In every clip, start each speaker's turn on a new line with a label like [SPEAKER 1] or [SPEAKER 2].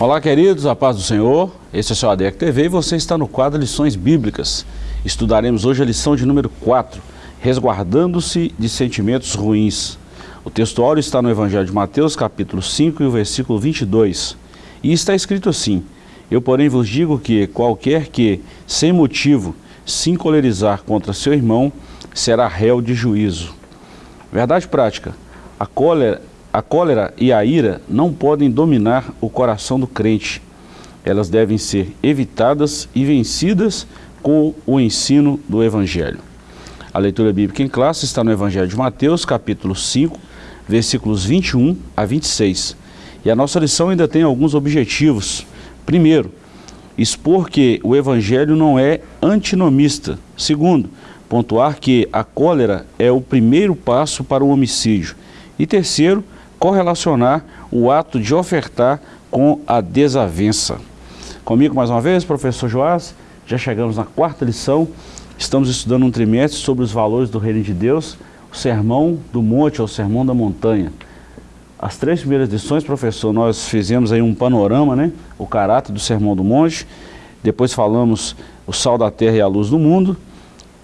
[SPEAKER 1] Olá, queridos, a paz do Senhor. Esse é o seu ADEC TV e você está no quadro Lições Bíblicas. Estudaremos hoje a lição de número 4, Resguardando-se de Sentimentos Ruins. O textuário está no Evangelho de Mateus, capítulo 5 e o versículo 22. E está escrito assim, Eu, porém, vos digo que qualquer que, sem motivo, se encolerizar contra seu irmão, será réu de juízo. Verdade prática, a cólera a cólera e a ira não podem dominar o coração do crente. Elas devem ser evitadas e vencidas com o ensino do Evangelho. A leitura bíblica em classe está no Evangelho de Mateus, capítulo 5, versículos 21 a 26. E a nossa lição ainda tem alguns objetivos. Primeiro, expor que o Evangelho não é antinomista. Segundo, pontuar que a cólera é o primeiro passo para o homicídio. E terceiro, correlacionar o ato de ofertar com a desavença. Comigo mais uma vez, professor Joás, já chegamos na quarta lição, estamos estudando um trimestre sobre os valores do reino de Deus, o sermão do monte ou o sermão da montanha. As três primeiras lições, professor, nós fizemos aí um panorama, né? O caráter do sermão do monte, depois falamos o sal da terra e a luz do mundo.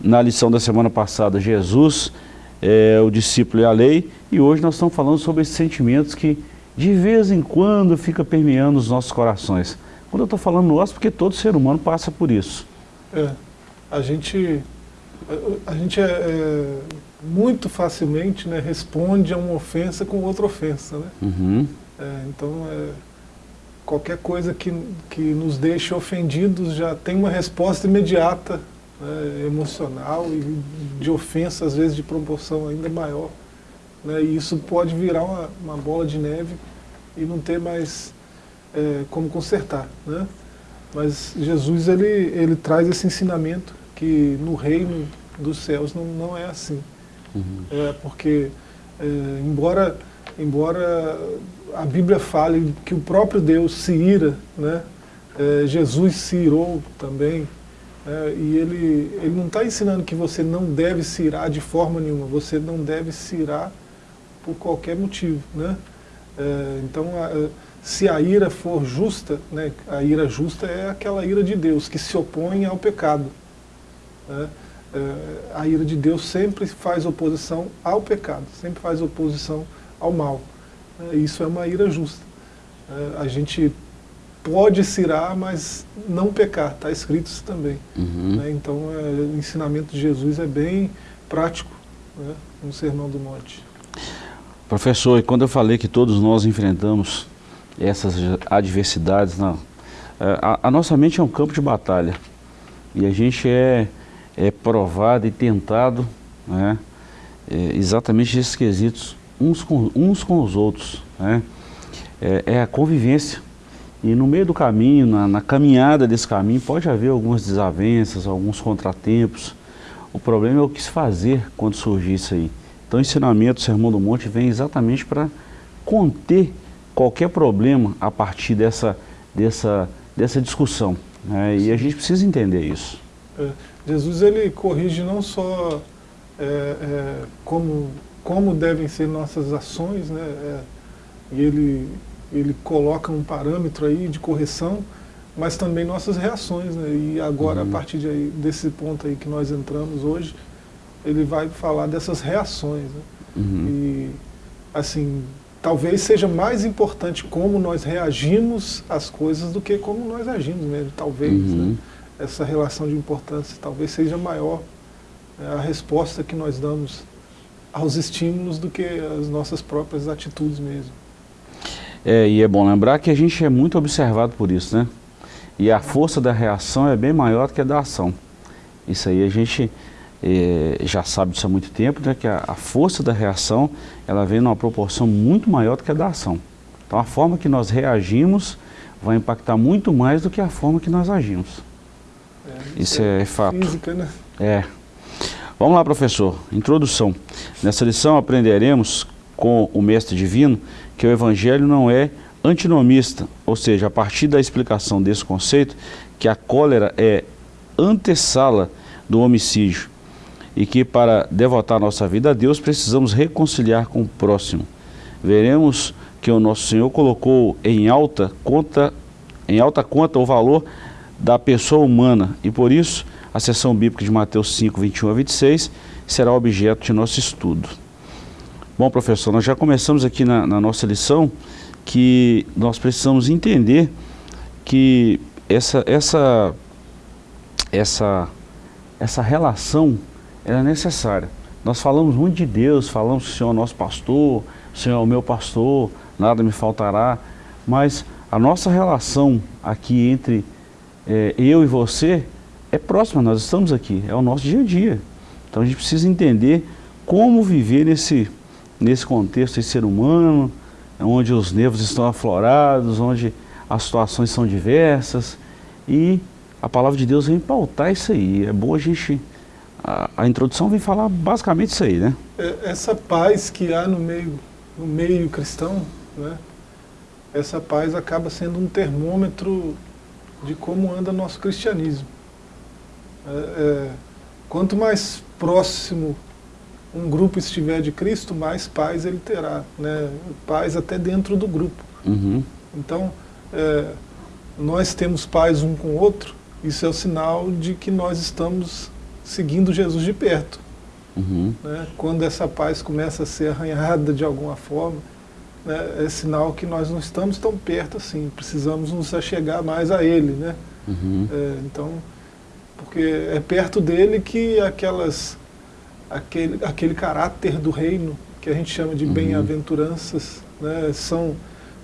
[SPEAKER 1] Na lição da semana passada, Jesus é, o discípulo e a lei, e hoje nós estamos falando sobre esses sentimentos que de vez em quando fica permeando os nossos corações. Quando eu estou falando nosso, porque todo ser humano passa por isso.
[SPEAKER 2] É, a gente, a, a gente é, é, muito facilmente né, responde a uma ofensa com outra ofensa. Né?
[SPEAKER 1] Uhum.
[SPEAKER 2] É, então, é, qualquer coisa que, que nos deixe ofendidos já tem uma resposta imediata né, emocional e de ofensa, às vezes de proporção ainda maior. Né, e isso pode virar uma, uma, bola de neve e não ter mais é, como consertar. Né? Mas Jesus ele, ele traz esse ensinamento que no reino dos céus não, não é assim. Uhum. É porque, é, embora, embora a Bíblia fale que o próprio Deus se ira, né? É, Jesus se irou também, é, e ele, ele não está ensinando que você não deve se irar de forma nenhuma, você não deve se irar por qualquer motivo. Né? É, então, a, se a ira for justa, né, a ira justa é aquela ira de Deus que se opõe ao pecado. Né? É, a ira de Deus sempre faz oposição ao pecado, sempre faz oposição ao mal. É, isso é uma ira justa. É, a gente pode cirar, mas não pecar, está escrito isso também. Uhum. Né? Então é, o ensinamento de Jesus é bem prático né? no Sermão do Monte.
[SPEAKER 1] Professor, e quando eu falei que todos nós enfrentamos essas adversidades, não, é, a, a, nossa mente é um campo de batalha e a gente é, é provado e tentado né? é, exatamente esses quesitos uns com, uns com os outros. Né? É, é a convivência e no meio do caminho, na, na, caminhada desse caminho, pode haver algumas desavenças, alguns contratempos. O problema é o que se fazer quando surgir isso aí. Então o ensinamento do Sermão do Monte vem exatamente para conter qualquer problema a partir dessa, dessa, dessa discussão. Né? E a gente precisa entender isso.
[SPEAKER 2] É, Jesus ele corrige não só é, é, como, como devem ser nossas ações, né? É, e ele ele coloca um parâmetro aí de correção, mas também nossas reações, né? E agora, uhum. a partir de aí, desse ponto aí que nós entramos hoje, ele vai falar dessas reações, né? Uhum. E, assim, talvez seja mais importante como nós reagimos às coisas do que como nós agimos mesmo, talvez, uhum. né? Essa relação de importância talvez seja maior né? a resposta que nós damos aos estímulos do que as nossas próprias atitudes mesmo.
[SPEAKER 1] É, e é bom lembrar que a gente é muito observado por isso, né? E a força da reação é bem maior do que a da ação. Isso aí a gente é, já sabe disso há muito tempo, né? Que a, a, força da reação, ela vem numa proporção muito maior do que a da ação. Então a forma que nós reagimos vai impactar muito mais do que a forma que nós agimos. É, isso, isso é, é, fato.
[SPEAKER 2] Física, né?
[SPEAKER 1] É. Vamos lá, professor. Introdução. Nessa lição aprenderemos com o Mestre Divino que o Evangelho não é antinomista, ou seja, a partir da explicação desse conceito, que a cólera é antessala do homicídio e que para devotar nossa vida a Deus precisamos reconciliar com o próximo. Veremos que o nosso Senhor colocou em alta conta em alta conta o valor da pessoa humana e por isso a seção bíblica de Mateus 5, 21 a 26 será objeto de nosso estudo. Bom, professor, nós já começamos aqui na, na nossa lição que nós precisamos entender que essa, essa, essa, essa relação é necessária. Nós falamos muito de Deus, falamos que o Senhor é nosso pastor, o Senhor é o meu pastor, nada me faltará, mas a nossa relação aqui entre é, eu e você é próxima, nós estamos aqui, é o nosso dia a dia. Então a gente precisa entender como viver nesse, nesse contexto de ser humano, onde os nervos estão aflorados, onde as situações são diversas e a palavra de Deus vem pautar isso aí. É bom a gente... A, a introdução vem falar basicamente isso aí, né?
[SPEAKER 2] É, essa paz que há no meio, no meio cristão, né? essa paz acaba sendo um termômetro de como anda nosso cristianismo. É, é, quanto mais próximo um grupo estiver de Cristo, mais paz ele terá, né? paz até dentro do grupo.
[SPEAKER 1] Uhum.
[SPEAKER 2] Então, é, nós temos paz um com o outro, isso é o sinal de que nós estamos seguindo Jesus de perto.
[SPEAKER 1] Uhum.
[SPEAKER 2] Né? Quando essa paz começa a ser arranhada de alguma forma, né, é sinal que nós não estamos tão perto assim, precisamos nos achegar mais a Ele. Né?
[SPEAKER 1] Uhum.
[SPEAKER 2] É, então, porque é perto dele que aquelas, aquele, aquele caráter do reino, que a gente chama de
[SPEAKER 1] Uhum.
[SPEAKER 2] bem-aventuranças, né, são,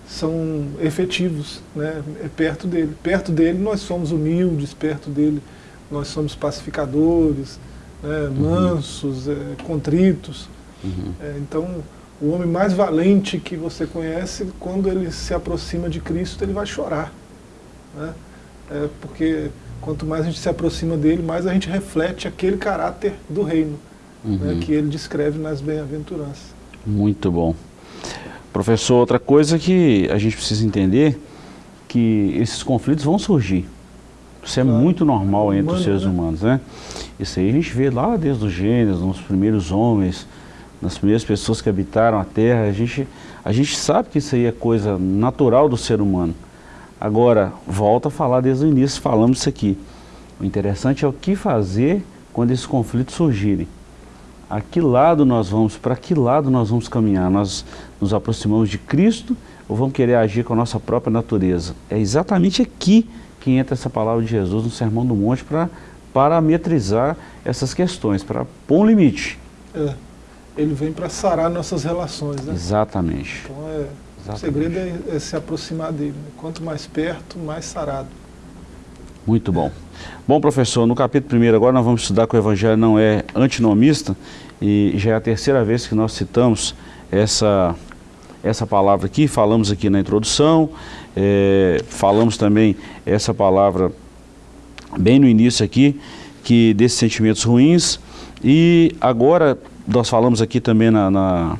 [SPEAKER 2] são efetivos, né, é perto dele. Perto dele nós somos humildes, perto dele nós somos pacificadores, né, mansos, é, contritos.
[SPEAKER 1] Uhum.
[SPEAKER 2] É, então, o homem mais valente que você conhece, quando ele se aproxima de Cristo, ele vai chorar. Né? É, porque quanto mais a gente se aproxima dele, mais a gente reflete aquele caráter do reino, né,
[SPEAKER 1] Uhum.
[SPEAKER 2] que ele descreve nas bem-aventuranças.
[SPEAKER 1] Muito bom. Professor, outra coisa que a gente precisa entender, que esses conflitos vão surgir. Isso é
[SPEAKER 2] Claro.
[SPEAKER 1] muito normal entre os
[SPEAKER 2] Humano,
[SPEAKER 1] seres
[SPEAKER 2] né?
[SPEAKER 1] humanos, né? Isso aí a gente vê lá desde os Gênesis, nos primeiros homens, nas primeiras pessoas que habitaram a Terra. A gente, a gente sabe que isso aí é coisa natural do ser humano. Agora, volta a falar desde o início, falamos isso aqui. O interessante é o que fazer quando esses conflitos surgirem. A que lado nós vamos, para que lado nós vamos caminhar? Nós nos aproximamos de Cristo ou vamos querer agir com a nossa própria natureza? É exatamente aqui que entra essa palavra de Jesus no Sermão do Monte para parametrizar essas questões, para pôr um limite.
[SPEAKER 2] É, ele vem para sarar nossas relações. Né?
[SPEAKER 1] Exatamente.
[SPEAKER 2] Então, é, o
[SPEAKER 1] Exatamente.
[SPEAKER 2] segredo é, é se aproximar dele. né? Quanto mais perto, mais sarado.
[SPEAKER 1] Muito bom. Bom, professor, no capítulo 1 agora nós vamos estudar que o Evangelho não é antinomista e já é a terceira vez que nós citamos essa, essa palavra aqui, falamos aqui na introdução, é, falamos também essa palavra bem no início aqui, que desses sentimentos ruins e agora nós falamos aqui também na, na-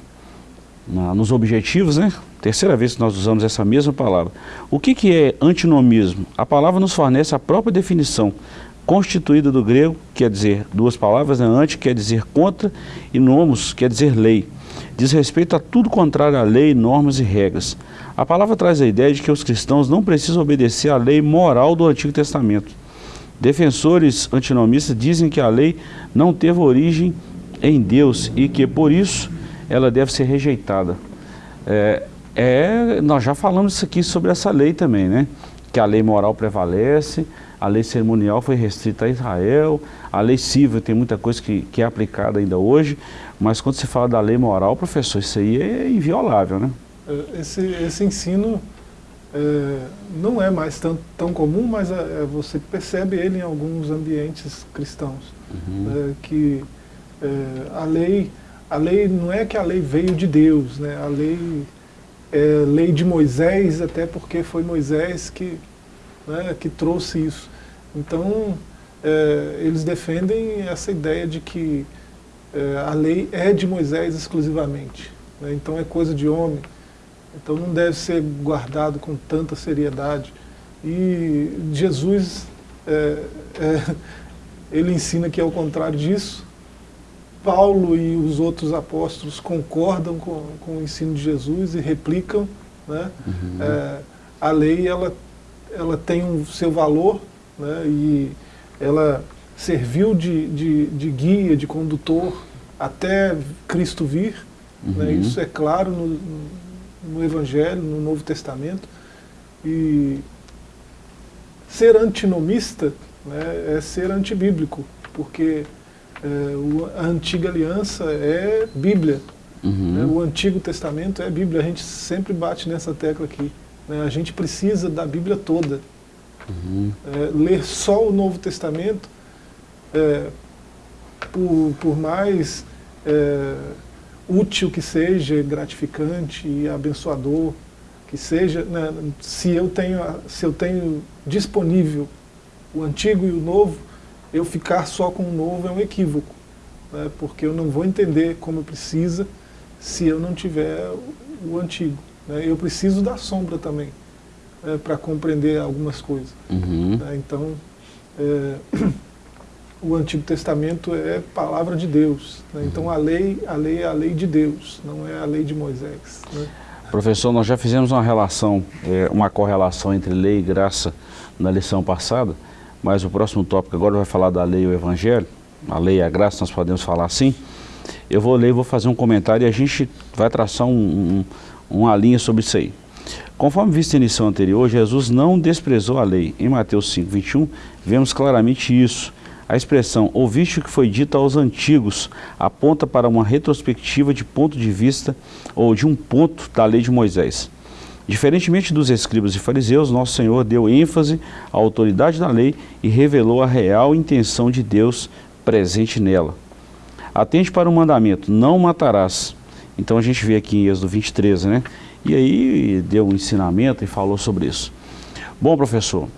[SPEAKER 1] na- nos objetivos, né? Terceira vez que nós usamos essa mesma palavra. O que, que é antinomismo? A palavra nos fornece a própria definição, constituída do grego, quer dizer duas palavras, né? anti quer dizer contra e nomos quer dizer lei. Diz respeito a tudo contrário à lei, normas e regras. A palavra traz a ideia de que os cristãos não precisam obedecer à lei moral do Antigo Testamento. Defensores antinomistas dizem que a lei não teve origem em Deus e que, por isso, ela deve ser rejeitada. É, é, nós já falamos isso aqui sobre essa lei também, né? Que a lei moral prevalece, a lei cerimonial foi restrita a Israel, a lei civil tem muita coisa que, que é aplicada ainda hoje, mas quando se fala da lei moral, professor, isso aí é inviolável, né?
[SPEAKER 2] É, Esse, esse ensino é, não é mais tão, tão comum, mas é, é, você percebe ele em alguns ambientes cristãos.
[SPEAKER 1] Uhum.
[SPEAKER 2] É, que é, a lei a lei não é que a lei veio de Deus, né? a lei é lei de Moisés, até porque foi Moisés que, né, que trouxe isso. Então, é, eles defendem essa ideia de que é, a lei é de Moisés exclusivamente, né? então é coisa de homem, então não deve ser guardado com tanta seriedade. E Jesus, é, é, ele ensina que é o contrário disso, Paulo e os outros apóstolos concordam com, com o ensino de Jesus e replicam, né?
[SPEAKER 1] Uhum.
[SPEAKER 2] É, a lei ela, ela tem o um seu valor né, e ela serviu de, de, de, guia, de condutor até Cristo vir. Né, uhum. Né, isso é claro no, no Evangelho, no Novo Testamento. E ser antinomista né, é ser antibíblico, porque a antiga aliança é Bíblia. Uhum. Né, o Antigo Testamento é Bíblia, a gente sempre bate nessa tecla aqui. Né, a gente precisa da Bíblia toda. Uhum. É, ler só o Novo Testamento, é, por, por mais é, útil que seja, gratificante e abençoador que seja, né, se, eu tenho, se eu tenho disponível o antigo e o novo, eu ficar só com o novo é um equívoco, né, porque eu não vou entender como precisa se eu não tiver o antigo. Né, eu preciso da sombra também, né, para compreender algumas coisas. Uhum. Né, então, é, o Antigo Testamento é palavra de Deus. Né, então a lei, a lei é a lei de Deus, não é a lei de Moisés. Né.
[SPEAKER 1] Professor, nós já fizemos uma relação, é, uma correlação entre lei e graça na lição passada, mas o próximo tópico agora vai falar da lei e o evangelho, a lei e a graça, nós podemos falar assim. Eu vou ler vou fazer um comentário e a gente vai traçar um, um, uma linha sobre isso aí. Conforme visto em lição anterior, Jesus não desprezou a lei. Em Mateus 5, 21, vemos claramente isso. A expressão ouviste o que foi dito aos antigos aponta para uma retrospectiva de ponto de vista ou de um ponto da lei de Moisés. Diferentemente dos escribas e fariseus, nosso Senhor deu ênfase à autoridade da lei e revelou a real intenção de Deus presente nela. Atente para o mandamento, não matarás. Então a gente vê aqui em Êxodo 23, né? E aí deu um ensinamento e falou sobre isso. Bom, professor,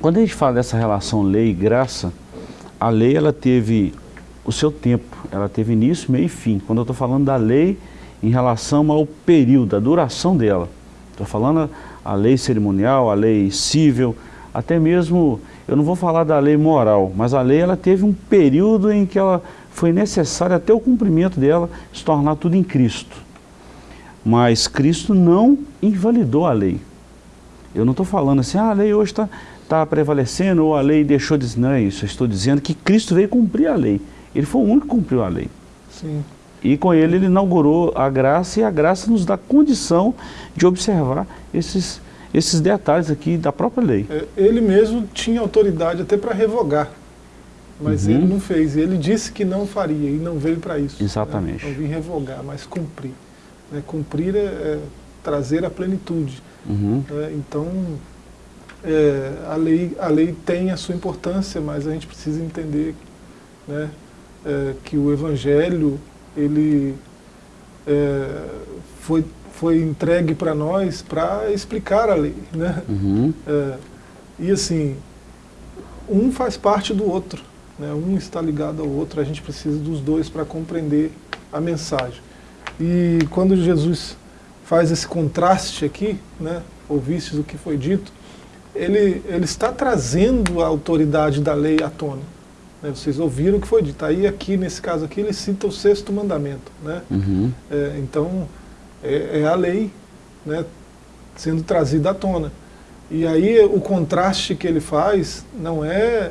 [SPEAKER 1] quando a gente fala dessa relação lei e graça, a lei ela teve o seu tempo, ela teve início, meio e fim. Quando eu estou falando da lei em relação ao período, a duração dela. Estou falando a, lei cerimonial, a lei civil, até mesmo, eu não vou falar da lei moral, mas a lei ela teve um período em que ela foi necessária até o cumprimento dela se tornar tudo em Cristo. Mas Cristo não invalidou a lei. Eu não estou falando assim, ah, a lei hoje está está prevalecendo ou a lei deixou de... Não é isso, eu estou dizendo que Cristo veio cumprir a lei. Ele foi o único que cumpriu a lei. Sim. E com ele ele inaugurou a graça e a graça nos dá condição de observar esses, esses detalhes aqui da própria lei.
[SPEAKER 2] É, ele mesmo tinha autoridade até para revogar, mas uhum. ele não fez. Ele disse que não faria e não veio para isso.
[SPEAKER 1] Né? Exatamente.
[SPEAKER 2] Né? Não vim revogar, mas cumprir. Né? Cumprir é, é, trazer a plenitude. Uhum. É, então, é, a, lei, a lei tem a sua importância, mas a gente precisa entender né, é, que o Evangelho ele, é, foi, foi entregue para nós para explicar a lei. Né? Uhum. É, e assim, um faz parte do outro, né? um está ligado ao outro, a gente precisa dos dois para compreender a mensagem. E quando Jesus faz esse contraste aqui, né, ouvistes o que foi dito, ele, ele está trazendo a autoridade da lei à tona. Né? Vocês ouviram o que foi dito. Aí aqui, nesse caso aqui, ele cita o sexto mandamento. Né? Uhum. É, então, é, é, a lei né, sendo trazida à tona. E aí o contraste que ele faz não é,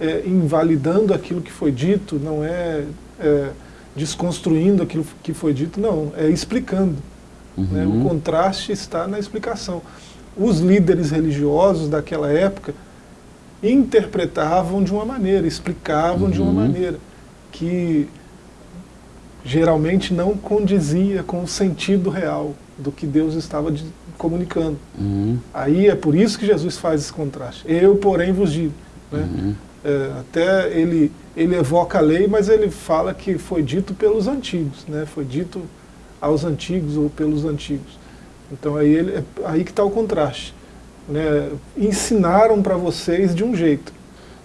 [SPEAKER 2] é invalidando aquilo que foi dito, não é, é, desconstruindo aquilo que foi dito, não, é explicando. Uhum. Né? O contraste está na explicação os líderes religiosos daquela época interpretavam de uma maneira, explicavam uhum. de uma uhum. maneira que geralmente não condizia com o sentido real do que Deus estava de, comunicando. Uhum. Aí é por isso que Jesus faz esse contraste. Eu, porém, vos digo. Né? Uhum. É, até ele, ele evoca a lei, mas ele fala que foi dito pelos antigos, né? foi dito aos antigos ou pelos antigos. Então aí, ele, é, aí que está o contraste. Né? Ensinaram para vocês de um jeito.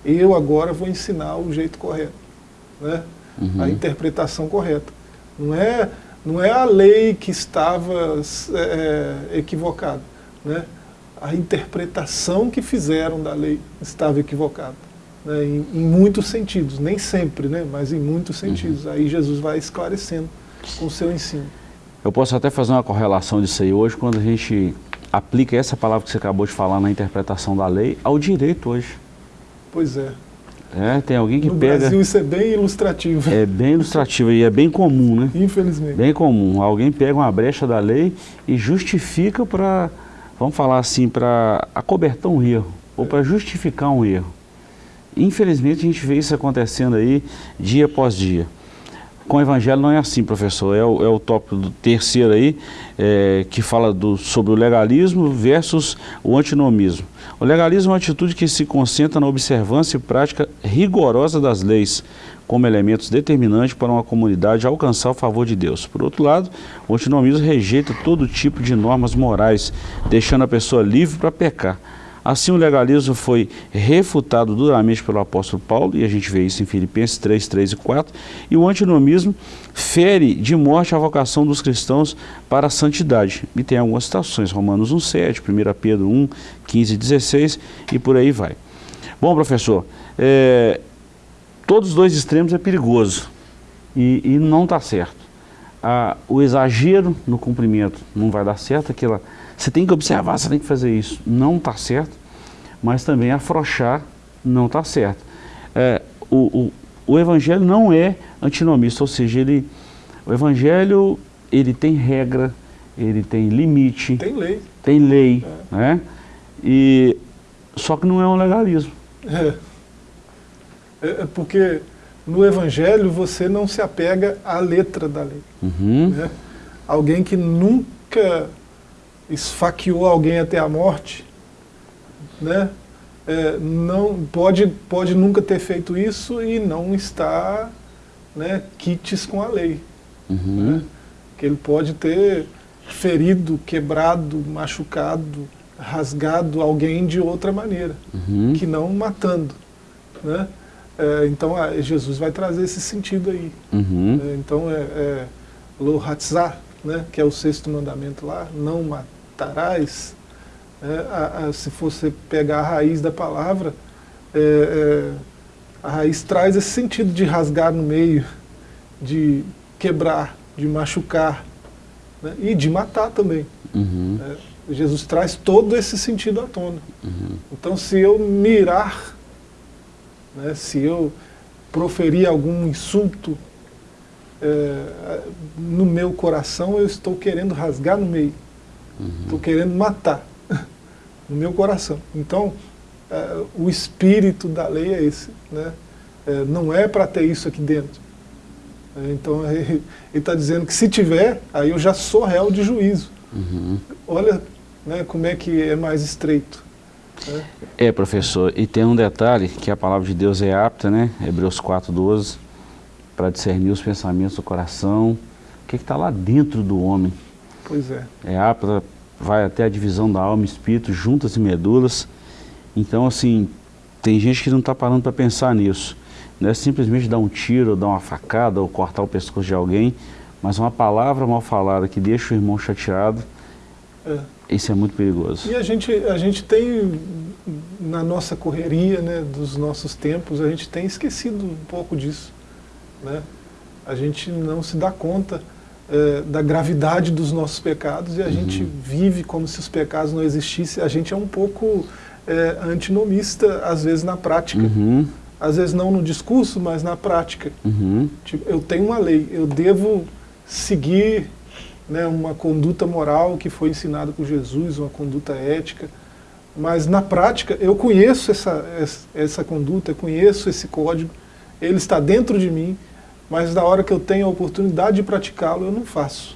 [SPEAKER 2] Eu agora vou ensinar o jeito correto. Né? Uhum. A interpretação correta. Não é, não é a lei que estava é, é, equivocada. Né? A interpretação que fizeram da lei estava equivocada. Né? Em, em, muitos sentidos, nem sempre, né? mas em muitos sentidos. Uhum. Aí Jesus vai esclarecendo com o seu ensino.
[SPEAKER 1] Eu posso até fazer uma correlação disso aí hoje, quando a gente aplica essa palavra que você acabou de falar na interpretação da lei ao direito hoje.
[SPEAKER 2] Pois é.
[SPEAKER 1] É, tem alguém que
[SPEAKER 2] no
[SPEAKER 1] pega...
[SPEAKER 2] No Brasil isso é bem ilustrativo.
[SPEAKER 1] É bem ilustrativo e é bem comum, né?
[SPEAKER 2] Infelizmente.
[SPEAKER 1] Bem comum. Alguém pega uma brecha da lei e justifica para, vamos falar assim, para acobertar um erro, ou para justificar um erro. Infelizmente a gente vê isso acontecendo aí dia após dia. Com o Evangelho não é assim, professor. É o, é o tópico do terceiro aí, é, que fala do, sobre o legalismo versus o antinomismo. O legalismo é uma atitude que se concentra na observância e prática rigorosa das leis, como elementos determinantes para uma comunidade alcançar o favor de Deus. Por outro lado, o antinomismo rejeita todo tipo de normas morais, deixando a pessoa livre para pecar. Assim, o legalismo foi refutado duramente pelo apóstolo Paulo, e a gente vê isso em Filipenses 3, 3 e 4, e o antinomismo fere de morte a vocação dos cristãos para a santidade. E tem algumas citações, Romanos 1, 7, 1 Pedro 1, 15 e 16, e por aí vai. Bom, professor, é, todos os dois extremos é perigoso, e, e não está certo. Ah, o exagero no cumprimento não vai dar certo, aquela você tem que observar, você tem que fazer isso. Não está certo, mas também afrouxar não está certo. É, o, o, o, Evangelho não é antinomista, ou seja, ele, o Evangelho ele tem regra, ele tem limite.
[SPEAKER 2] Tem lei.
[SPEAKER 1] Tem lei, é. né? E, só que não é um legalismo.
[SPEAKER 2] É. é. é porque no Evangelho você não se apega à letra da lei.
[SPEAKER 1] Uhum.
[SPEAKER 2] Né? Alguém que nunca esfaqueou alguém até a morte, né? É, não pode, pode nunca ter feito isso e não está né, quites com a lei.
[SPEAKER 1] Uhum.
[SPEAKER 2] Né? Que ele pode ter ferido, quebrado, machucado, rasgado alguém de outra maneira,
[SPEAKER 1] uhum.
[SPEAKER 2] que não matando. Né? É, então Jesus vai trazer esse sentido aí.
[SPEAKER 1] Uhum.
[SPEAKER 2] É, então é, é lo hatzah, né, que é o sexto mandamento lá, não matar matarás, é, a, a, se você pegar a raiz da palavra, é, é, a raiz traz esse sentido de rasgar no meio, de quebrar, de machucar né, e de matar também.
[SPEAKER 1] Uhum.
[SPEAKER 2] É, Jesus traz todo esse sentido à tona.
[SPEAKER 1] Uhum.
[SPEAKER 2] Então se eu mirar, né, se eu proferir algum insulto é, no meu coração, eu estou querendo rasgar no meio. Estou uhum. querendo matar no meu coração. Então, é, o espírito da lei é esse. Né? É, não é para ter isso aqui dentro. É, então, ele está dizendo que se tiver, aí eu já sou réu de juízo.
[SPEAKER 1] Uhum.
[SPEAKER 2] Olha né, como é que é mais estreito. Né?
[SPEAKER 1] É, professor, e tem um detalhe, que a palavra de Deus é apta, né? Hebreus 4,12, para discernir os pensamentos do coração, o que está lá dentro do homem.
[SPEAKER 2] Pois é.
[SPEAKER 1] É apta, vai até a divisão da alma e espírito, juntas e medulas. Então, assim, tem gente que não está parando para pensar nisso. Não é simplesmente dar um tiro, dar uma facada, ou cortar o pescoço de alguém, mas uma palavra mal falada que deixa o irmão chateado,
[SPEAKER 2] é.
[SPEAKER 1] isso é muito perigoso.
[SPEAKER 2] E a gente, a gente tem, na nossa correria né, dos nossos tempos, a gente tem esquecido um pouco disso. Né? A gente não se dá conta é, da gravidade dos nossos pecados e a uhum. gente vive como se os pecados não existissem. A gente é um pouco é, antinomista, às vezes, na prática.
[SPEAKER 1] Uhum.
[SPEAKER 2] Às vezes não no discurso, mas na prática.
[SPEAKER 1] Uhum.
[SPEAKER 2] Tipo, eu tenho uma lei, eu devo seguir né, uma conduta moral que foi ensinada por Jesus, uma conduta ética, mas na prática eu conheço essa, essa, essa conduta, eu conheço esse código, ele está dentro de mim, mas na hora que eu tenho a oportunidade de praticá-lo, eu não faço.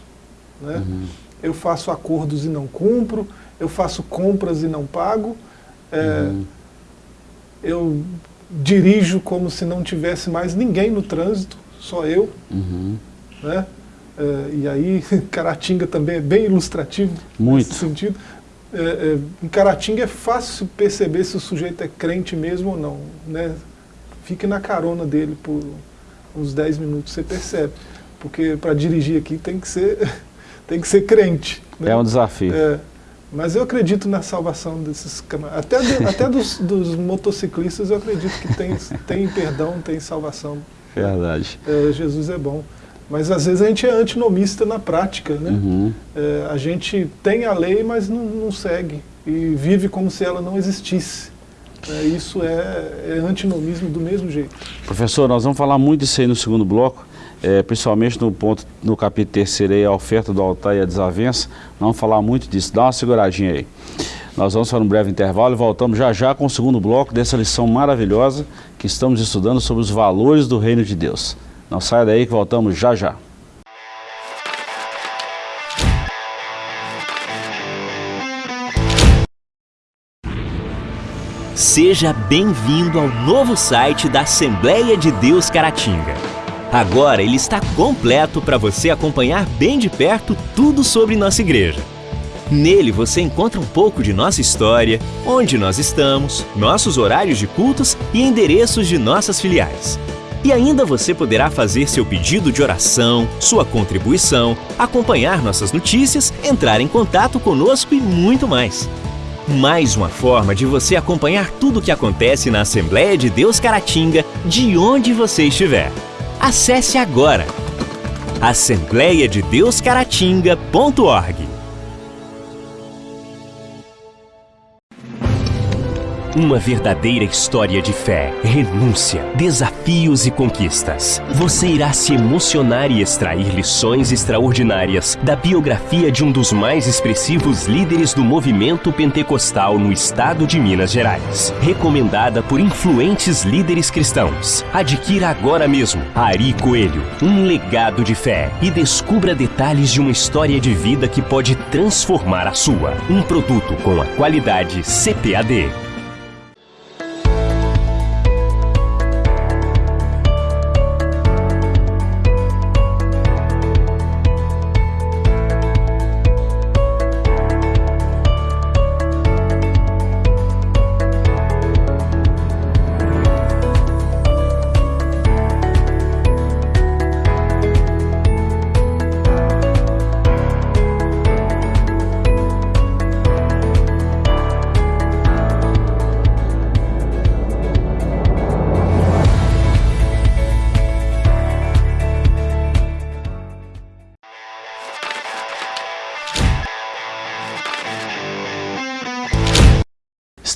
[SPEAKER 2] Né?
[SPEAKER 1] Uhum.
[SPEAKER 2] Eu faço acordos e não cumpro, eu faço compras e não pago, é,
[SPEAKER 1] uhum.
[SPEAKER 2] eu dirijo como se não tivesse mais ninguém no trânsito, só eu.
[SPEAKER 1] Uhum.
[SPEAKER 2] Né? É, e aí, Caratinga também é bem ilustrativo
[SPEAKER 1] Muito.
[SPEAKER 2] nesse sentido. É, é, em Caratinga é fácil perceber se o sujeito é crente mesmo ou não. Né? Fique na carona dele por uns 10 minutos, você percebe. Porque para dirigir aqui tem que ser, tem que ser crente. Né?
[SPEAKER 1] É um desafio.
[SPEAKER 2] É, mas eu acredito na salvação desses camaradas. Até, do, até dos, dos, motociclistas eu acredito que tem, tem perdão, tem salvação.
[SPEAKER 1] Verdade.
[SPEAKER 2] É, Jesus é bom. Mas às vezes a gente é antinomista na prática, né?
[SPEAKER 1] Uhum.
[SPEAKER 2] É, a gente tem a lei, mas não, não, segue e vive como se ela não existisse. É, isso é, é, antinomismo do mesmo jeito.
[SPEAKER 1] Professor, nós vamos falar muito disso aí no segundo bloco, é, principalmente no ponto, no capítulo terceiro aí, a oferta do altar e a desavença. Vamos falar muito disso, dá uma seguradinha aí. Nós vamos para um breve intervalo e voltamos já já com o segundo bloco dessa lição maravilhosa que estamos estudando sobre os valores do reino de Deus. Não saia daí que voltamos já já.
[SPEAKER 3] Seja bem-vindo ao novo site da Assembleia de Deus Caratinga. Agora ele está completo para você acompanhar bem de perto tudo sobre nossa igreja. Nele você encontra um pouco de nossa história, onde nós estamos, nossos horários de cultos e endereços de nossas filiais. E ainda você poderá fazer seu pedido de oração, sua contribuição, acompanhar nossas notícias, entrar em contato conosco e muito mais. Mais uma forma de você acompanhar tudo o que acontece na Assembleia de Deus Caratinga, de onde você estiver. Acesse agora assembleiadedeuscaratinga.org Uma verdadeira história de fé, renúncia, desafios e conquistas. Você irá se emocionar e extrair lições extraordinárias da biografia de um dos mais expressivos líderes do movimento pentecostal no estado de Minas Gerais. Recomendada por influentes líderes cristãos. Adquira agora mesmo Ari Coelho, um legado de fé e descubra detalhes de uma história de vida que pode transformar a sua. Um produto com a qualidade CPAD.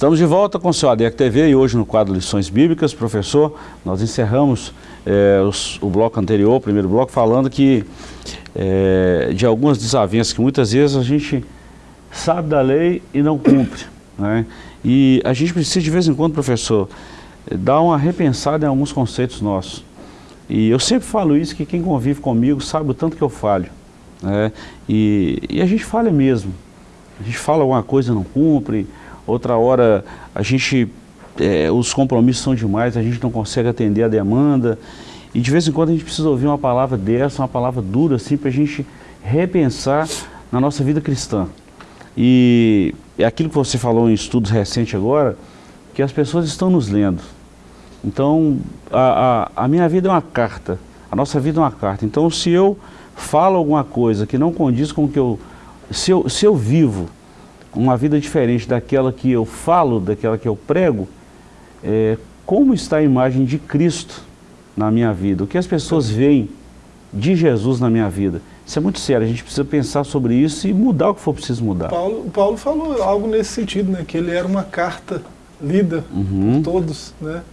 [SPEAKER 1] Estamos de volta com o seu ADEC TV e hoje no quadro Lições Bíblicas, professor, nós encerramos é, os, o bloco anterior, o primeiro bloco, falando que é, de algumas desavenças que muitas vezes a gente sabe da lei e não cumpre. Né? E a gente precisa de vez em quando, professor, dar uma repensada em alguns conceitos nossos. E eu sempre falo isso, que quem convive comigo sabe o tanto que eu falho. Né? E, e a gente falha mesmo. A gente fala alguma coisa e não cumpre, outra hora a gente, é, os compromissos são demais, a gente não consegue atender a demanda. E de vez em quando a gente precisa ouvir uma palavra dessa, uma palavra dura, assim, para a gente repensar na nossa vida cristã. E é aquilo que você falou em estudos recentes agora, que as pessoas estão nos lendo. Então, a, a, a minha vida é uma carta, a nossa vida é uma carta. Então, se eu falo alguma coisa que não condiz com o que eu... Se eu, se eu vivo uma vida diferente daquela que eu falo, daquela que eu prego, é, como está a imagem de Cristo na minha vida? O que as pessoas veem de Jesus na minha vida? Isso é muito sério, a gente precisa pensar sobre isso e mudar o que for preciso mudar.
[SPEAKER 2] Paulo, Paulo falou algo nesse sentido, né? que ele era uma carta lida uhum. por todos, né?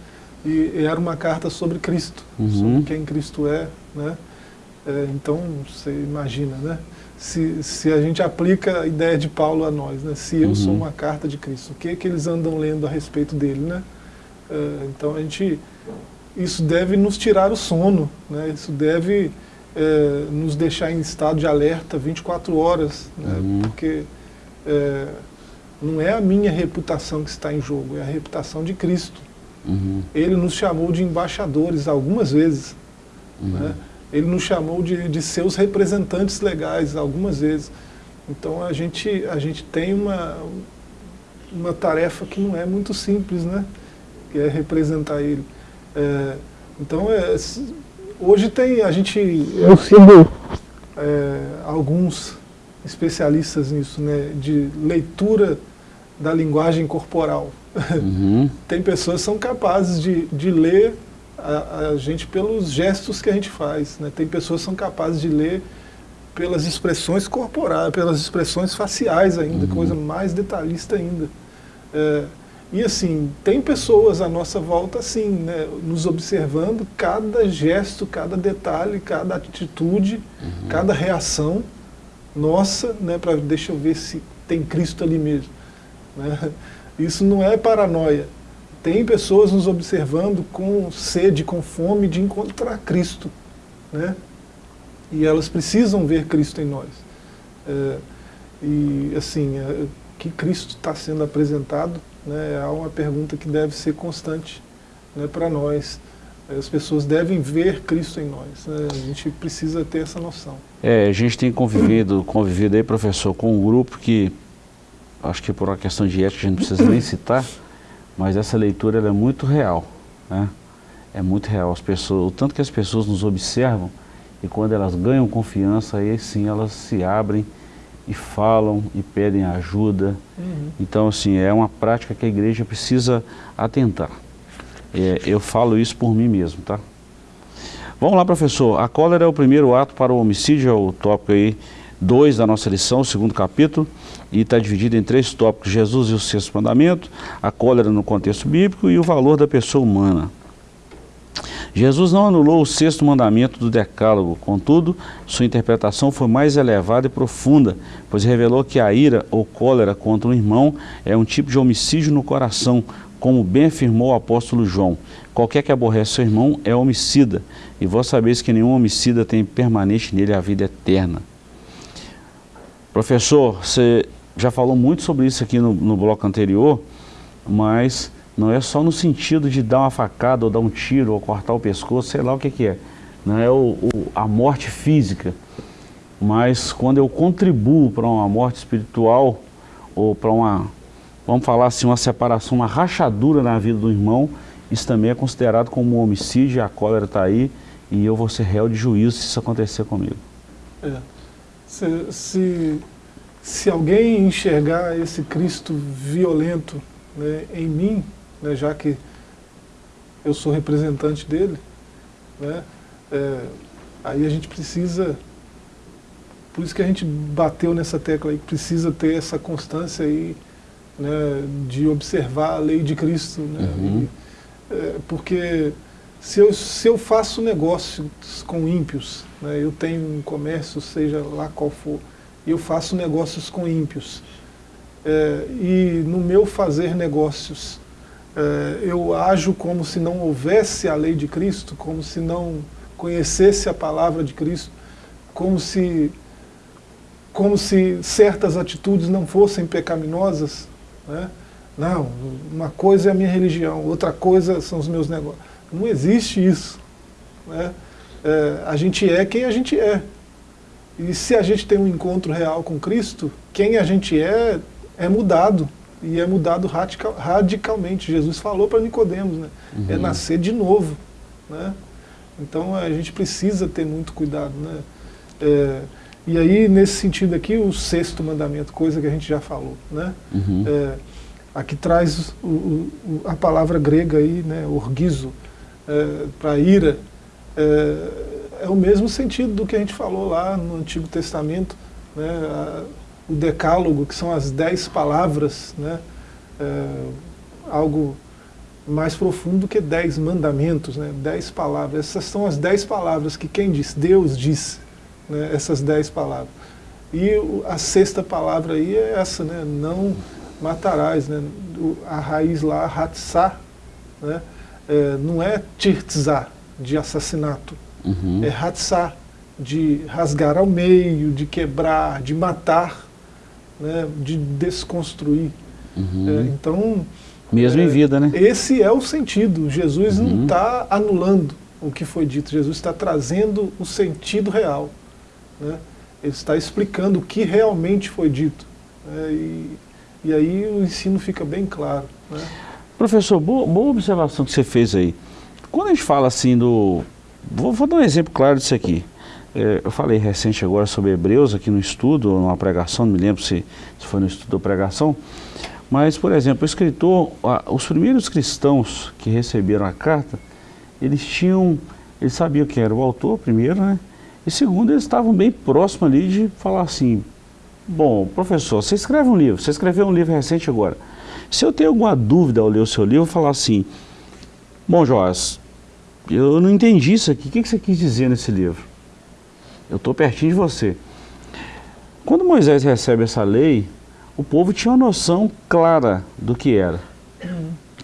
[SPEAKER 2] e era uma carta sobre Cristo, uhum. sobre quem Cristo é. Né? É, então, você imagina, né? Se, se a gente aplica a ideia de Paulo a nós, né? se eu uhum. sou uma carta de Cristo, o que, é que eles andam lendo a respeito dele? Né? Uh, então a gente, isso deve nos tirar o sono, né? isso deve uh, nos deixar em estado de alerta 24 horas, né? uhum. porque uh, não é a minha reputação que está em jogo, é a reputação de Cristo. Uhum. Ele nos chamou de embaixadores algumas vezes. Uhum. Né? Ele nos chamou de, de seus representantes legais algumas vezes. Então a gente, a gente tem uma, uma tarefa que não é muito simples, né? Que é representar ele. É, então é, hoje tem, a gente, eu sigo é, alguns especialistas nisso, né? De leitura da linguagem corporal. Uhum. tem pessoas que são capazes de, de ler a, a, gente pelos gestos que a gente faz. Né? Tem pessoas que são capazes de ler pelas expressões corporais, pelas expressões faciais ainda, uhum. coisa mais detalhista ainda. É, e assim, tem pessoas à nossa volta assim, né, nos observando cada gesto, cada detalhe, cada atitude, uhum. cada reação nossa, né, para deixa eu ver se tem Cristo ali mesmo. Né? Isso não é paranoia. Tem pessoas nos observando com sede, com fome de encontrar Cristo. Né? E elas precisam ver Cristo em nós. É, e assim, é, que Cristo está sendo apresentado né, é uma pergunta que deve ser constante né, para nós. As pessoas devem ver Cristo em nós. Né? A gente precisa ter essa noção.
[SPEAKER 1] É, a gente tem convivido, convivido aí, professor, com um grupo que, acho que por uma questão de ética a gente não precisa nem citar, mas essa leitura é muito real. Né? É muito real. As pessoas, o tanto que as pessoas nos observam e quando elas ganham confiança, aí sim elas se abrem e falam e pedem ajuda. Uhum. Então, assim, é uma prática que a igreja precisa atentar. É, eu falo isso por mim mesmo, tá? Vamos lá, professor. A cólera é o primeiro ato para o homicídio, é o tópico aí 2 da nossa lição, o segundo capítulo, e está dividido em três tópicos, Jesus e o sexto mandamento, a cólera no contexto bíblico e o valor da pessoa humana. Jesus não anulou o sexto mandamento do decálogo, contudo, sua interpretação foi mais elevada e profunda, pois revelou que a ira ou cólera contra um irmão é um tipo de homicídio no coração, como bem afirmou o apóstolo João. Qualquer que aborrece seu irmão é homicida, e vós sabeis que nenhum homicida tem permanente nele a vida eterna. Professor, você já falou muito sobre isso aqui no, no bloco anterior, mas não é só no sentido de dar uma facada ou dar um tiro ou cortar o pescoço, sei lá o que, que é. Não é o, o, a morte física, mas quando eu contribuo para uma morte espiritual ou para uma, vamos falar assim, uma separação, uma rachadura na vida do irmão, isso também é considerado como um homicídio, a cólera está aí e eu vou ser réu de juízo se isso acontecer comigo.
[SPEAKER 2] É. Se, se, se alguém enxergar esse Cristo violento né, em mim, né, já que eu sou representante dele, né, é, aí a gente precisa, por isso que a gente bateu nessa tecla aí, precisa ter essa constância aí, né, de observar a lei de Cristo, né, uhum. e, é, porque se eu, se eu faço negócios com ímpios, né, eu tenho um comércio, seja lá qual for, eu faço negócios com ímpios, é, e no meu fazer negócios é, eu ajo como se não houvesse a lei de Cristo, como se não conhecesse a palavra de Cristo, como se, como se certas atitudes não fossem pecaminosas. Né? Não, uma coisa é a minha religião, outra coisa são os meus negócios. Não existe isso. Né? É, a gente é quem a gente é. E se a gente tem um encontro real com Cristo, quem a gente é, é mudado e é mudado radical, radicalmente. Jesus falou para Nicodemos, né? Uhum. É nascer de novo. Né? Então a gente precisa ter muito cuidado. Né? É, e aí, nesse sentido aqui, o sexto mandamento, coisa que a gente já falou. Né? Uhum. É, aqui traz o, o, a palavra grega aí, né, orgizo, é, para ira, é, é, o mesmo sentido do que a gente falou lá no Antigo Testamento, né, a, o decálogo, que são as dez palavras, né? É, algo mais profundo do que dez mandamentos, né? dez palavras. Essas são as dez palavras que quem diz? Deus diz, né? essas dez palavras. E a sexta palavra aí é essa, né? não matarás. Né? A raiz lá, hatzá, né? É, não é tirtzá, de assassinato, uhum. é hatzá, de rasgar ao meio, de quebrar, de matar né, de desconstruir. Uhum. É, então...
[SPEAKER 1] Mesmo é, em vida, né?
[SPEAKER 2] Esse é o sentido. Jesus uhum. não está anulando o que foi dito. Jesus está trazendo o sentido real. Né? Ele está explicando o que realmente foi dito. Né? E, e aí o ensino fica bem claro. Né?
[SPEAKER 1] Professor, boa, boa, observação que você fez aí. Quando a gente fala assim do... Vou, vou dar um exemplo claro disso aqui. É, eu falei recente agora sobre Hebreus aqui no estudo, numa pregação, não me lembro se, se foi no estudo ou pregação, mas, por exemplo, o escritor, os primeiros cristãos que receberam a carta, eles tinham, eles sabiam quem era o autor, primeiro, né? E segundo, eles estavam bem próximos ali de falar assim, bom, professor, você escreve um livro, você escreveu um livro recente agora. Se eu tenho alguma dúvida ao ler o seu livro, eu vou falar assim, bom, Joás, eu não entendi isso aqui, o que você quis dizer nesse livro? Eu estou pertinho de você. Quando Moisés recebe essa lei, o povo tinha uma noção clara do que era.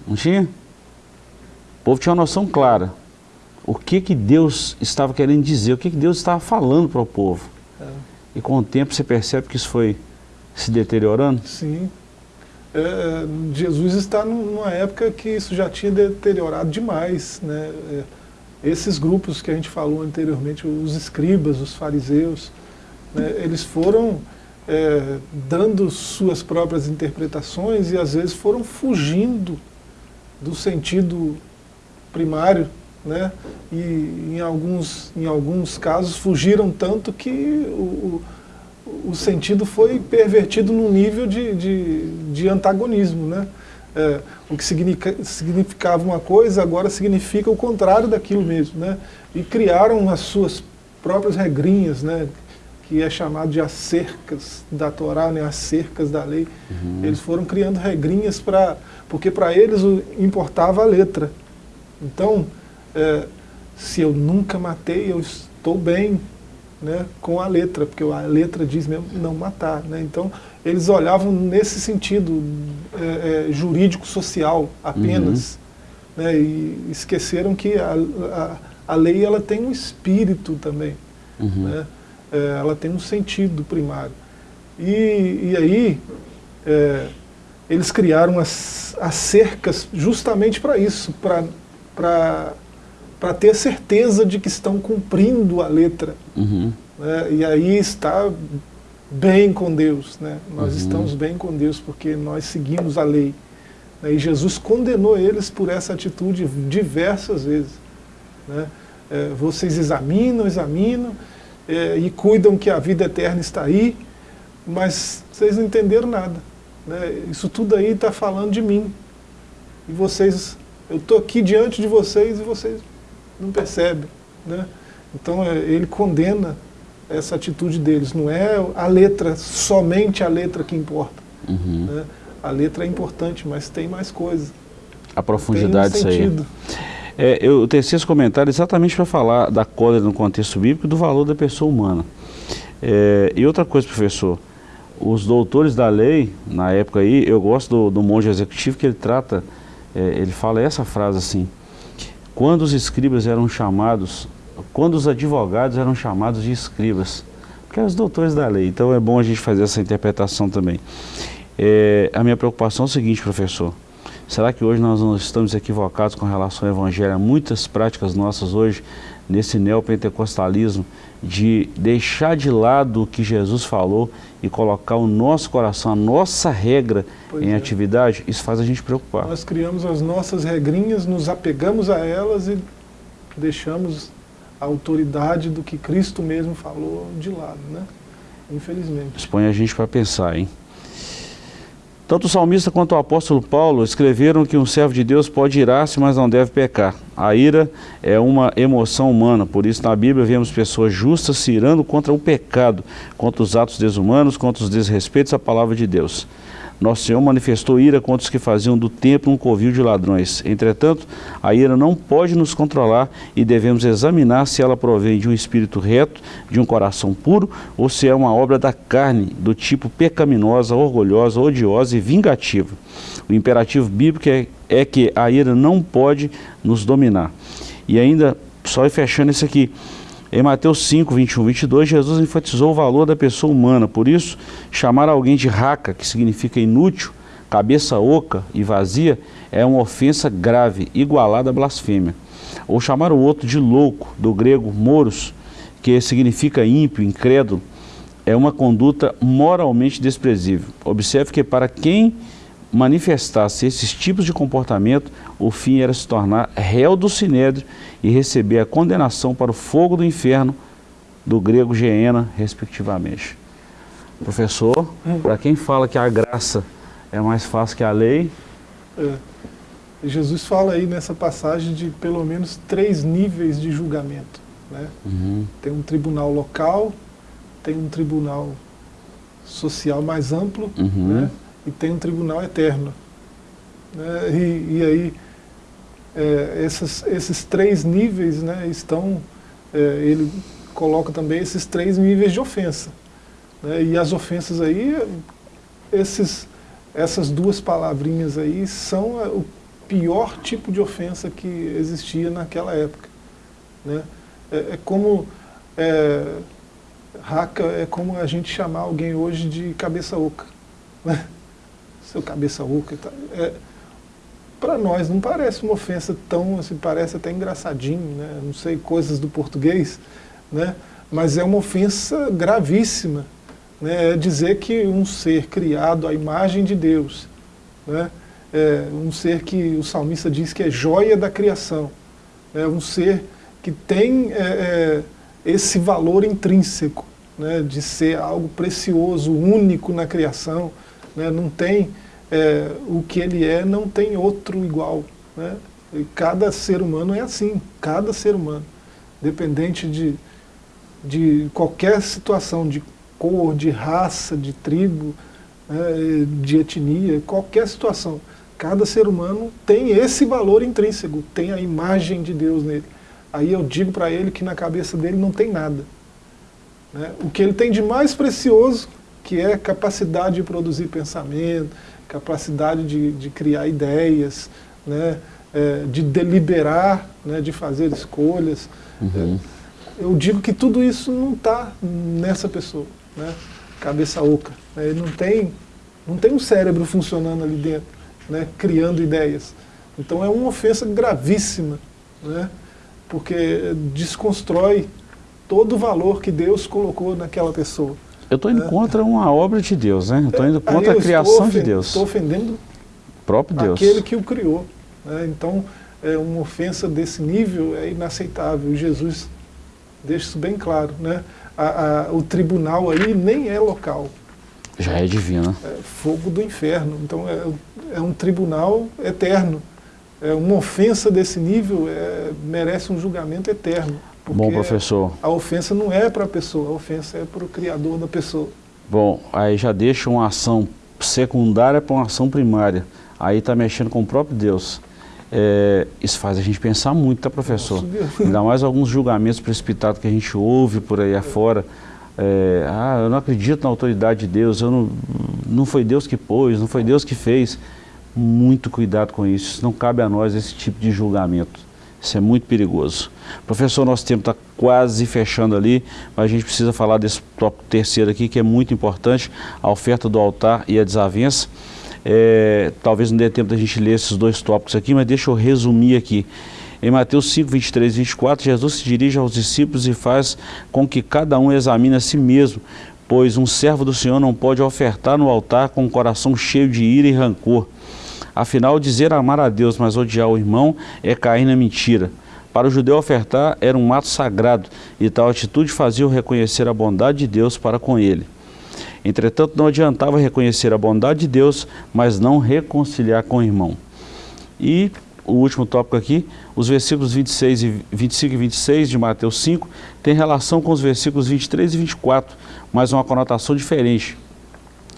[SPEAKER 1] Não tinha? O povo tinha uma noção clara. O que, que Deus estava querendo dizer, o que, que Deus estava falando para o povo. É. E com o tempo você percebe que isso foi se deteriorando?
[SPEAKER 2] Sim. É, Jesus está numa época que isso já tinha deteriorado demais. Né? É, esses grupos que a gente falou anteriormente, os escribas, os fariseus, né, eles foram é, dando suas próprias interpretações e às vezes foram fugindo do sentido primário, né? e em alguns, em alguns casos fugiram tanto que o, o sentido foi pervertido num nível de, de, de antagonismo. Né? É, o que significava uma coisa agora significa o contrário daquilo mesmo. Né? E criaram as suas próprias regrinhas, né? que é chamado de acercas da Torá, né, as cercas da lei. Uhum. Eles foram criando regrinhas para... Porque para eles importava a letra. Então, é, se eu nunca matei, eu estou bem né, com a letra, porque a letra diz mesmo não matar. Né? Então, eles olhavam nesse sentido é, é, jurídico-social apenas. Uhum. Né, e esqueceram que a, a, a lei ela tem um espírito também. Uhum. Né? é, ela tem um sentido primário. E, e aí, é, eles criaram as, as cercas justamente para isso, para ter certeza de que estão cumprindo a letra. Uhum. Né? E aí está bem com Deus. Né? Nós uhum. estamos bem com Deus porque nós seguimos a lei. Né? E Jesus condenou eles por essa atitude diversas vezes. Né? É, vocês examinam, examinam, é, e cuidam que a vida eterna está aí, mas vocês não entenderam nada. Né? Isso tudo aí está falando de mim. E vocês, eu estou aqui diante de vocês e vocês não percebem. Né? Então é, ele condena essa atitude deles. Não é a letra, somente a letra que importa. Uhum. Né? A letra é importante, mas tem mais coisas.
[SPEAKER 1] A profundidade disso aí. É, eu teci esse comentário exatamente para falar da cólera no contexto bíblico e do valor da pessoa humana. É, e outra coisa, professor, os doutores da lei, na época aí, eu gosto do, do monge executivo que ele trata, é, ele fala essa frase assim, quando os escribas eram chamados, quando os advogados eram chamados de escribas, porque eram os doutores da lei, então é bom a gente fazer essa interpretação também. É, a minha preocupação é o seguinte, professor, Será que hoje nós não estamos equivocados com relação ao Evangelho? Muitas práticas nossas hoje, nesse neopentecostalismo, de deixar de lado o que Jesus falou e colocar o nosso coração, a nossa regra pois em é. atividade, isso faz a gente preocupar.
[SPEAKER 2] Nós criamos as nossas regrinhas, nos apegamos a elas e deixamos a autoridade do que Cristo mesmo falou de lado, né? Infelizmente.
[SPEAKER 1] Expõe a gente para pensar, hein? Tanto o salmista quanto o apóstolo Paulo escreveram que um servo de Deus pode irar-se, mas não deve pecar. A ira é uma emoção humana, por isso na Bíblia vemos pessoas justas se irando contra o pecado, contra os atos desumanos, contra os desrespeitos à palavra de Deus. Nosso Senhor manifestou ira contra os que faziam do templo um covil de ladrões. Entretanto, a ira não pode nos controlar e devemos examinar se ela provém de um espírito reto, de um coração puro, ou se é uma obra da carne, do tipo pecaminosa, orgulhosa, odiosa e vingativa. O imperativo bíblico é, é que a ira não pode nos dominar. E ainda, só fechando isso aqui, em Mateus 5, 21, 22, Jesus enfatizou o valor da pessoa humana. Por isso, chamar alguém de raca, que significa inútil, cabeça oca e vazia, é uma ofensa grave, igualada à blasfêmia. Ou chamar o outro de louco, do grego moros, que significa ímpio, incrédulo, é uma conduta moralmente desprezível. Observe que para quem manifestasse esses tipos de comportamento, o fim era se tornar réu do sinédrio e receber a condenação para o fogo do inferno, do grego geena, respectivamente. Professor, hum. para quem fala que a graça é mais fácil que a lei...
[SPEAKER 2] É. Jesus fala aí nessa passagem de pelo menos três níveis de julgamento. Né? Uhum. Tem um tribunal local, tem um tribunal social mais amplo uhum. né? e tem um tribunal eterno. Né? E, e, aí, é, esses, esses três níveis né, estão, é, ele coloca também esses três níveis de ofensa. Né? E as ofensas aí, esses, essas duas palavrinhas aí são o pior tipo de ofensa que existia naquela época. Né? É, é como é, raca é como a gente chamar alguém hoje de cabeça oca. Né? Seu cabeça oca. Tá, é, Para nós não parece uma ofensa tão, assim, parece até engraçadinho, né? não sei, coisas do português, né? mas é uma ofensa gravíssima. Né? É dizer que um ser criado à imagem de Deus, né? é, um ser que o salmista diz que é joia da criação, é um ser que tem é, é, esse valor intrínseco, né, de ser algo precioso, único na criação, né, não tem é, o que ele é, não tem outro igual. Né, e cada ser humano é assim, cada ser humano, dependente de, de qualquer situação, de cor, de raça, de tribo, né, de etnia, qualquer situação. Cada ser humano tem esse valor intrínseco, tem a imagem de Deus nele. Aí eu digo para ele que na cabeça dele não tem nada. Né? O que ele tem de mais precioso, que é capacidade de produzir pensamento, capacidade de, de criar ideias, né? É, de deliberar, né? de fazer escolhas. Uhum. É, eu digo que tudo isso não está nessa pessoa, né? cabeça oca. Né? Ele não tem, não tem um cérebro funcionando ali dentro né, criando ideias. Então é uma ofensa gravíssima, né, porque desconstrói todo o valor que Deus colocou naquela pessoa.
[SPEAKER 1] Eu estou indo né? contra uma obra de Deus, né? Estou indo contra a criação de Deus.
[SPEAKER 2] Estou ofendendo o
[SPEAKER 1] próprio Deus.
[SPEAKER 2] aquele que o criou. Né? Então, é, uma ofensa desse nível é inaceitável. Jesus deixa isso bem claro. Né? A, a, o tribunal aí nem é local.
[SPEAKER 1] Já é divino.
[SPEAKER 2] É fogo do inferno. Então é, é um tribunal eterno. É uma ofensa desse nível é, merece um julgamento eterno.
[SPEAKER 1] Bom, professor.
[SPEAKER 2] A ofensa não é para a pessoa, a ofensa é para o criador da pessoa.
[SPEAKER 1] Bom, aí já deixa uma ação secundária para uma ação primária. Aí está mexendo com o próprio Deus. É, isso faz a gente pensar muito, tá, professor? Nossa, Ainda mais alguns julgamentos precipitados que a gente ouve por aí afora. É, ah, eu não acredito na autoridade de Deus, eu não, não foi Deus que pôs, não foi Deus que fez. Muito cuidado com isso, não cabe a nós esse tipo de julgamento. Isso é muito perigoso. Professor, nosso tempo está quase fechando ali, mas a gente precisa falar desse tópico terceiro aqui, que é muito importante, a oferta do altar e a desavença. É, talvez não dê tempo da gente ler esses dois tópicos aqui, mas deixa eu resumir aqui. Em Mateus 5, 23 e 24, Jesus se dirige aos discípulos e faz com que cada um examine a si mesmo, pois um servo do Senhor não pode ofertar no altar com o coração cheio de ira e rancor. Afinal, dizer amar a Deus, mas odiar o irmão é cair na mentira. Para o judeu ofertar era um ato sagrado e tal atitude fazia-o reconhecer a bondade de Deus para com ele. Entretanto, não adiantava reconhecer a bondade de Deus, mas não reconciliar com o irmão. E o último tópico aqui, os versículos 26 e 25 e 26 de Mateus 5 têm relação com os versículos 23 e 24, mas uma conotação diferente.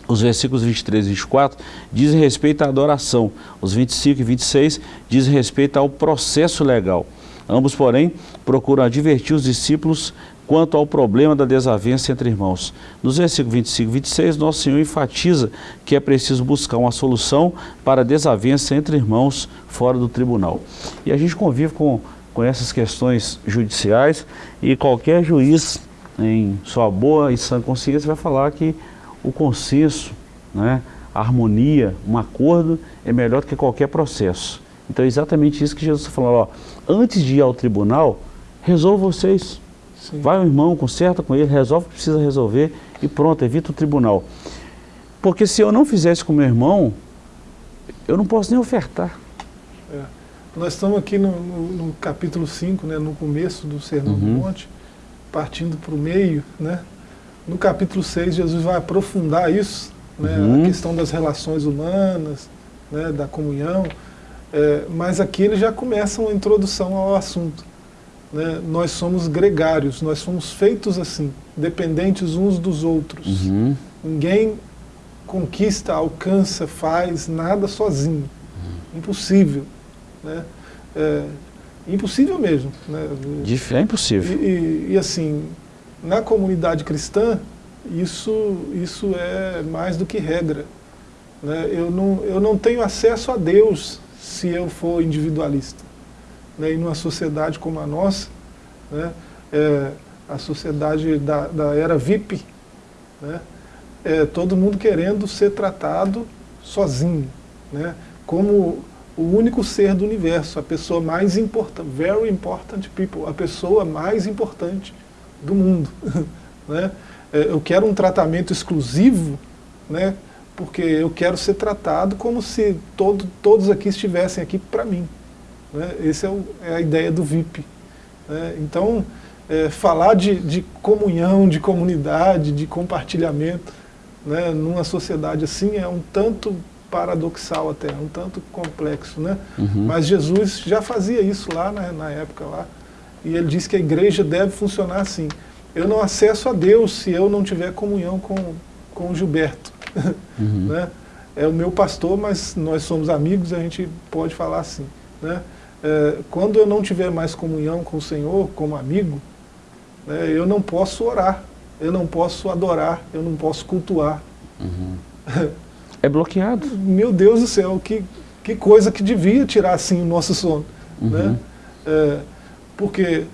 [SPEAKER 1] Os versículos 23 e 24 dizem respeito à adoração, os 25 e 26 dizem respeito ao processo legal. Ambos, porém, procuram advertir os discípulos quanto ao problema da desavença entre irmãos. Nos versículos 25 e 26, Nosso Senhor enfatiza que é preciso buscar uma solução para a desavença entre irmãos fora do tribunal. E a gente convive com, com essas questões judiciais e qualquer juiz, em sua boa e sã consciência, vai falar que o consenso, né, a harmonia, um acordo é melhor do que qualquer processo. Então é exatamente isso que Jesus está falando. Ó, antes de ir ao tribunal, resolva vocês. Sim. Vai o irmão, conserta com ele, resolve o que precisa resolver e pronto, evita o tribunal. Porque se eu não fizesse com meu irmão, eu não posso nem ofertar.
[SPEAKER 2] É. Nós estamos aqui no, no, no capítulo 5, né, no começo do Sermão uhum. do Monte, partindo para o meio. Né? No capítulo 6, Jesus vai aprofundar isso, né, uhum. a questão das relações humanas, né, da comunhão. É, mas aqui ele já começa uma introdução ao assunto. Né? Nós somos gregários, nós somos feitos assim, dependentes uns dos outros.
[SPEAKER 1] Uhum.
[SPEAKER 2] Ninguém conquista, alcança, faz nada sozinho. Impossível. Né? É, impossível mesmo. Né?
[SPEAKER 1] É impossível.
[SPEAKER 2] E, e- e, assim, na comunidade cristã, isso, isso é mais do que regra. né? Eu, não, eu não tenho acesso a Deus se eu for individualista. né? E numa sociedade como a nossa, né? É, a sociedade da, da era VIP, né? é, todo mundo querendo ser tratado sozinho, né? como o único ser do universo, a pessoa mais importante, very important people, a pessoa mais importante do mundo. né? É, Eu quero um tratamento exclusivo, né? porque eu quero ser tratado como se todo, todos aqui estivessem aqui para mim. Né? Essa é, o- é a ideia do VIP. né? Então, é, falar de, de comunhão, de comunidade, de compartilhamento, né, numa sociedade assim é um tanto paradoxal até, um tanto complexo, né?
[SPEAKER 1] Uhum.
[SPEAKER 2] Mas Jesus já fazia isso lá na, na época lá, e ele disse que a igreja deve funcionar assim. Eu não acesso a Deus se eu não tiver comunhão com, com o Gilberto,
[SPEAKER 1] Uhum.
[SPEAKER 2] né? É o meu pastor, mas nós somos amigos, a gente pode falar assim, né? É, quando eu não tiver mais comunhão com o Senhor, como amigo, né, eu não posso orar, eu não posso adorar, eu não posso cultuar.
[SPEAKER 1] É bloqueado.
[SPEAKER 2] Meu Deus do céu, que, que coisa que devia tirar assim o nosso sono. Né? É, porque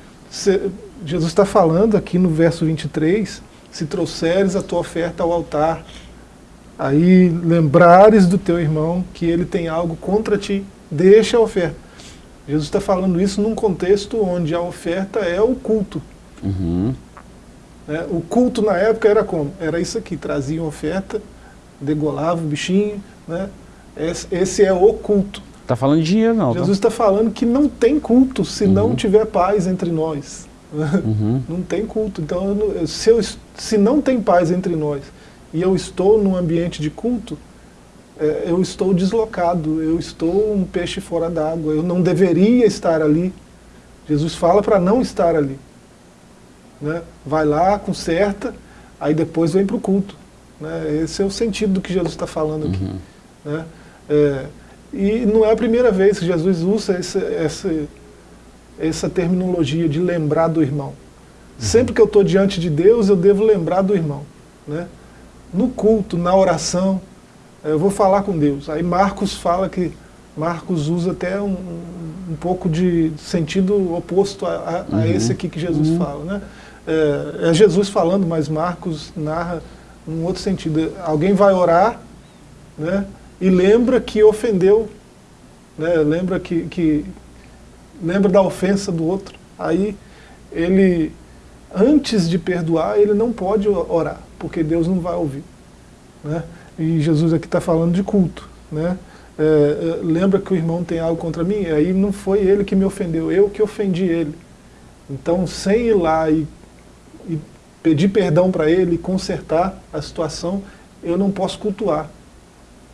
[SPEAKER 2] Jesus está falando aqui no verso 23, se trouxeres a tua oferta ao altar, aí lembrares do teu irmão que ele tem algo contra ti, deixa a oferta. Jesus está falando isso num contexto onde a oferta é o culto.
[SPEAKER 1] Uhum.
[SPEAKER 2] né? O culto na época era como? Era isso aqui, traziam oferta, degolava o bichinho, né? esse, esse é o culto.
[SPEAKER 1] Tá falando de dinheiro, não. tá?
[SPEAKER 2] Jesus está falando que não tem culto se não tiver paz entre nós.
[SPEAKER 1] Uhum.
[SPEAKER 2] Não tem culto. Então, se, eu, se não tem paz entre nós e eu estou num ambiente de culto, é, eu estou deslocado, eu estou um peixe fora d'água, eu não deveria estar ali. Jesus fala para não estar ali. Né? Vai lá, conserta, aí depois vem para o culto. Né? Esse é o sentido do que Jesus está falando aqui. Né? É, e não é a primeira vez que Jesus usa esse, essa, essa terminologia de lembrar do irmão. Sempre que eu estou diante de Deus, eu devo lembrar do irmão. Né? No culto, na oração, eh, eu vou falar com Deus. Aí Marcos fala que Marcos usa até um, um pouco de sentido oposto a, a- a esse aqui que Jesus fala. Né? É, é Jesus falando, mas Marcos narra um outro sentido. Alguém vai orar né, e lembra que ofendeu, né, lembra que, que lembra da ofensa do outro. Aí ele, antes de perdoar, ele não pode orar, porque Deus não vai ouvir. Né? E Jesus aqui está falando de culto. Né? É, é, lembra que o irmão tem algo contra mim? Aí não foi ele que me ofendeu, eu que ofendi ele. Então, sem ir lá e, e pedir perdão para ele, consertar a situação, eu não posso cultuar.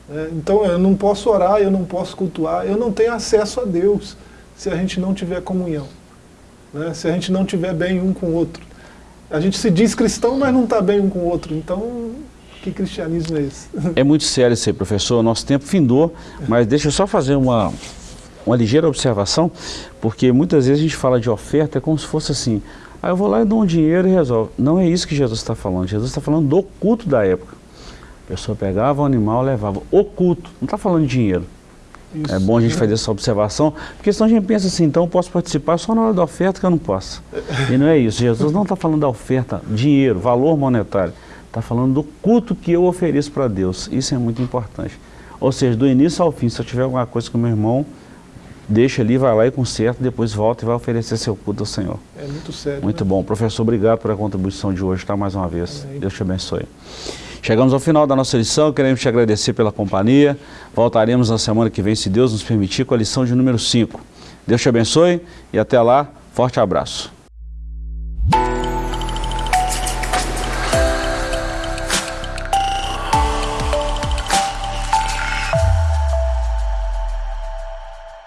[SPEAKER 2] Né? então, eu não posso orar, eu não posso cultuar, eu não tenho acesso a Deus se a gente não tiver comunhão. né? Se a gente não tiver bem um com o outro. A gente se diz cristão, mas não está bem um com o outro. Então, que cristianismo é esse?
[SPEAKER 1] É muito sério isso aí, professor. Nosso tempo findou, mas deixa eu só fazer uma, uma ligeira observação, porque muitas vezes a gente fala de oferta é como se fosse assim, ah, eu vou lá e dou um dinheiro e resolve. Não é isso que Jesus está falando. Jesus está falando do culto da época. A pessoa pegava o animal, levava o culto. Não está falando de dinheiro.
[SPEAKER 2] Isso.
[SPEAKER 1] É bom a gente fazer essa observação, porque senão a gente pensa assim, então eu posso participar só na hora da oferta que eu não posso. E não é isso. Jesus não está falando da oferta, dinheiro, valor monetário. Está falando do culto que eu ofereço para Deus. Isso é muito importante. Ou seja, do início ao fim, se eu tiver alguma coisa com meu irmão, deixa ali, vai lá e conserta, depois volta e vai oferecer seu culto ao Senhor.
[SPEAKER 2] É muito sério.
[SPEAKER 1] Muito
[SPEAKER 2] né?
[SPEAKER 1] bom. Professor, obrigado pela contribuição de hoje, tá? Mais uma vez.
[SPEAKER 2] Amém.
[SPEAKER 1] Deus te abençoe. Chegamos ao final da nossa lição, queremos te agradecer pela companhia. Voltaremos na semana que vem, se Deus nos permitir, com a lição de número 5. Deus te abençoe e até lá, forte abraço.